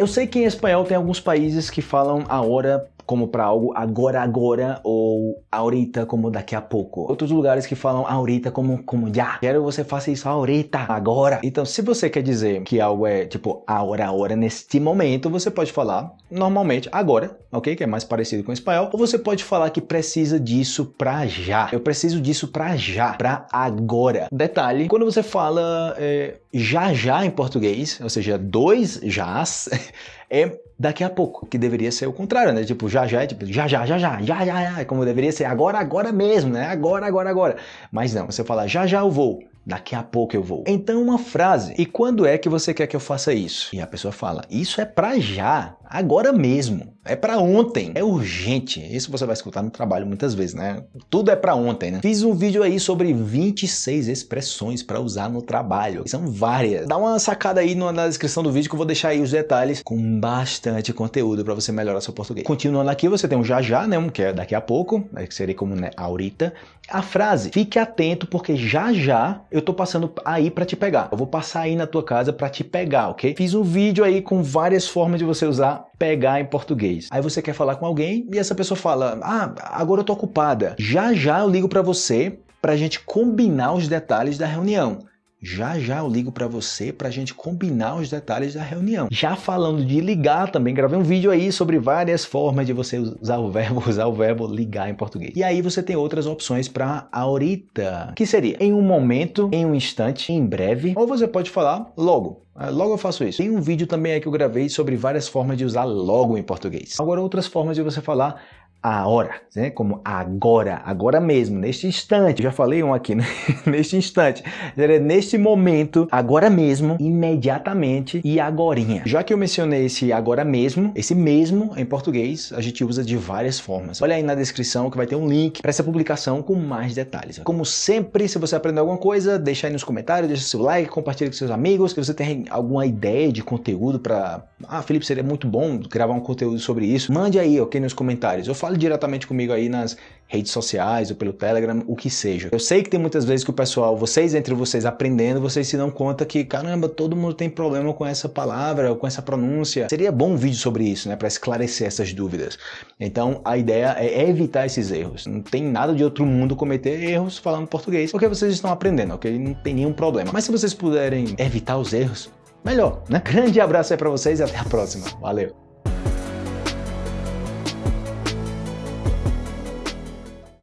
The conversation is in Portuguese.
Eu sei que em espanhol tem alguns países que falam a hora como para algo agora, agora ou ahorita como daqui a pouco. Outros lugares que falam ahorita como, como já. Quero que você faça isso ahorita, agora. Então, se você quer dizer que algo é tipo agora, agora, neste momento, você pode falar normalmente agora, ok? Que é mais parecido com o espanhol. Ou você pode falar que precisa disso pra já. Eu preciso disso pra já, pra agora. Detalhe, quando você fala é, já já em português, ou seja, dois jás, é daqui a pouco, que deveria ser o contrário, né? Tipo, já já é tipo, já já, já já, já já, já, como deveria ser agora, agora mesmo, né? Agora, agora, agora. Mas não, você fala já já eu vou, daqui a pouco eu vou. Então uma frase, e quando é que você quer que eu faça isso? E a pessoa fala, isso é pra já, agora mesmo, é pra ontem, é urgente. Isso você vai escutar no trabalho muitas vezes, né? Tudo é pra ontem, né? Fiz um vídeo aí sobre 26 expressões pra usar no trabalho. São várias. Dá uma sacada aí na descrição do vídeo que eu vou deixar aí os detalhes com bastante conteúdo pra você melhorar seu português. Continuando aqui, você tem um já já, né? Um que é daqui a pouco, né? que seria como né, ahorita. A frase, fique atento porque já já eu tô passando aí pra te pegar. Eu vou passar aí na tua casa pra te pegar, ok? Fiz um vídeo aí com várias formas de você usar pegar em português. Aí você quer falar com alguém e essa pessoa fala, ah, agora eu tô ocupada. Já já eu ligo pra você pra gente combinar os detalhes da reunião. Já já eu ligo para você para a gente combinar os detalhes da reunião. Já falando de ligar, também gravei um vídeo aí sobre várias formas de você usar o verbo, usar o verbo ligar em português. E aí você tem outras opções para ahorita, que seria em um momento, em um instante, em breve, ou você pode falar logo. Ah, logo eu faço isso. Tem um vídeo também aí que eu gravei sobre várias formas de usar logo em português. Agora outras formas de você falar a hora, né? como agora, agora mesmo, neste instante. já falei um aqui, né? neste instante. Neste momento, agora mesmo, imediatamente e agorinha. Já que eu mencionei esse agora mesmo, esse mesmo em português, a gente usa de várias formas. Olha aí na descrição que vai ter um link para essa publicação com mais detalhes. Como sempre, se você aprendeu alguma coisa, deixa aí nos comentários, deixa seu like, compartilha com seus amigos, que você tem alguma ideia de conteúdo para... Ah, Felipe, seria muito bom gravar um conteúdo sobre isso. Mande aí, ok, nos comentários. Eu falo fale diretamente comigo aí nas redes sociais ou pelo Telegram, o que seja. Eu sei que tem muitas vezes que o pessoal, vocês entre vocês aprendendo, vocês se dão conta que, caramba, todo mundo tem problema com essa palavra ou com essa pronúncia. Seria bom um vídeo sobre isso, né, para esclarecer essas dúvidas. Então, a ideia é evitar esses erros. Não tem nada de outro mundo cometer erros falando português, porque vocês estão aprendendo, ok? Não tem nenhum problema. Mas se vocês puderem evitar os erros, melhor, né? Grande abraço aí para vocês e até a próxima. Valeu!